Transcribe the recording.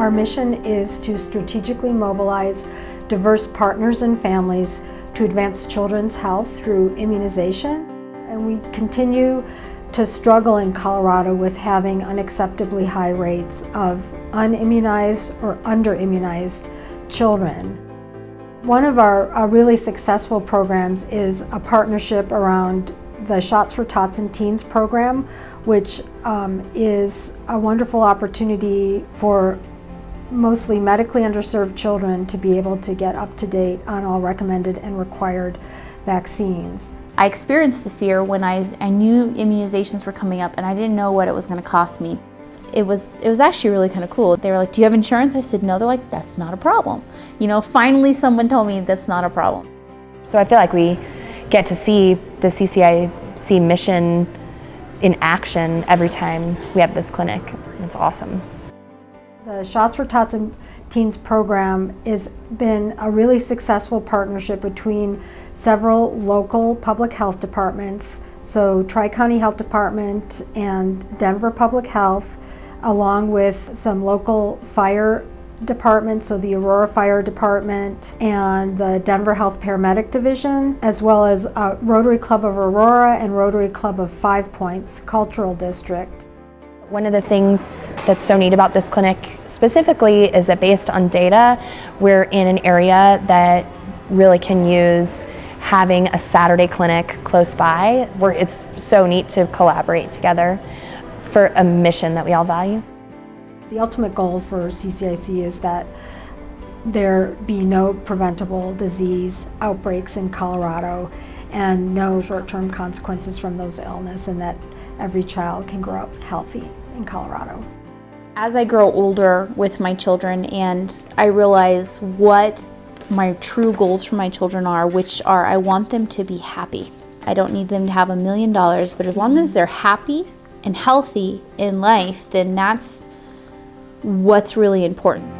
Our mission is to strategically mobilize diverse partners and families to advance children's health through immunization. And we continue to struggle in Colorado with having unacceptably high rates of unimmunized or underimmunized children. One of our, our, really successful programs is a partnership around the Shots for Tots and Teens program, which um, is a wonderful opportunity for mostly medically underserved children to be able to get up to date on all recommended and required vaccines. I experienced the fear when I, I knew immunizations were coming up and I didn't know what it was going to cost me. It was, it was actually really kind of cool. They were like, do you have insurance? I said, no. They're like, that's not a problem. You know, finally someone told me that's not a problem. So I feel like we get to see the CCIC mission in action every time we have this clinic. It's awesome. The Shots for Tots and Teens program has been a really successful partnership between several local public health departments, so Tri-County Health Department and Denver Public Health, along with some local fire departments, so the Aurora Fire Department and the Denver Health Paramedic Division, as well as uh, Rotary Club of Aurora and Rotary Club of Five Points Cultural District. One of the things that's so neat about this clinic specifically is that based on data, we're in an area that really can use having a Saturday clinic close by. Where it's so neat to collaborate together for a mission that we all value. The ultimate goal for CCIC is that there be no preventable disease outbreaks in Colorado and no short-term consequences from those illness and that every child can grow up healthy in Colorado. As I grow older with my children and I realize what my true goals for my children are, which are I want them to be happy. I don't need them to have a million dollars, but as long as they're happy and healthy in life, then that's what's really important.